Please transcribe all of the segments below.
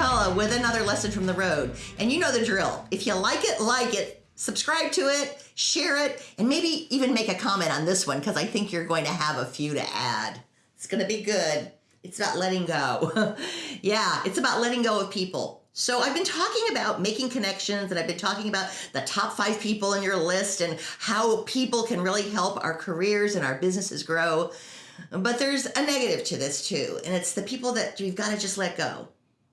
McCullough with another lesson from the road. And you know the drill. If you like it, like it, subscribe to it, share it, and maybe even make a comment on this one because I think you're going to have a few to add. It's going to be good. It's about letting go. yeah, it's about letting go of people. So I've been talking about making connections and I've been talking about the top five people in your list and how people can really help our careers and our businesses grow. But there's a negative to this too, and it's the people that you've got to just let go.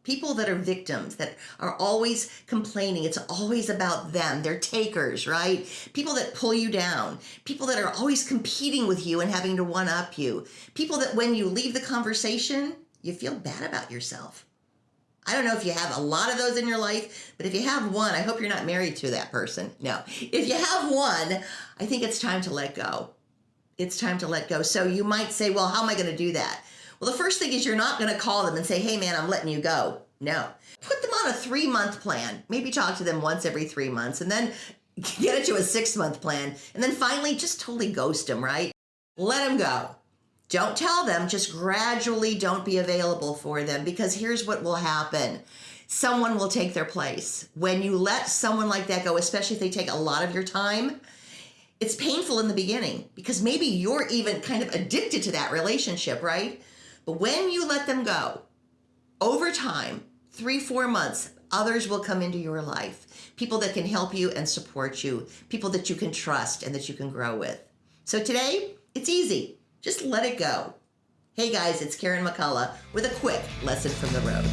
People that are victims, that are always complaining. It's always about them. They're takers, right? People that pull you down. People that are always competing with you and having to one up you. People that when you leave the conversation, you feel bad about yourself. I don't know if you have a lot of those in your life, but if you have one, I hope you're not married to that person. No. If you have one, I think it's time to let go it's time to let go. So you might say, well, how am I going to do that? Well, the first thing is you're not going to call them and say, hey, man, I'm letting you go. No. Put them on a three month plan. Maybe talk to them once every three months and then get it to a six month plan. And then finally, just totally ghost them, right? Let them go. Don't tell them, just gradually don't be available for them because here's what will happen someone will take their place. When you let someone like that go, especially if they take a lot of your time, it's painful in the beginning because maybe you're even kind of addicted to that relationship, right? But when you let them go, over time, three, four months, others will come into your life. People that can help you and support you, people that you can trust and that you can grow with. So today, it's easy. Just let it go. Hey guys, it's Karen McCullough with a quick lesson from the road.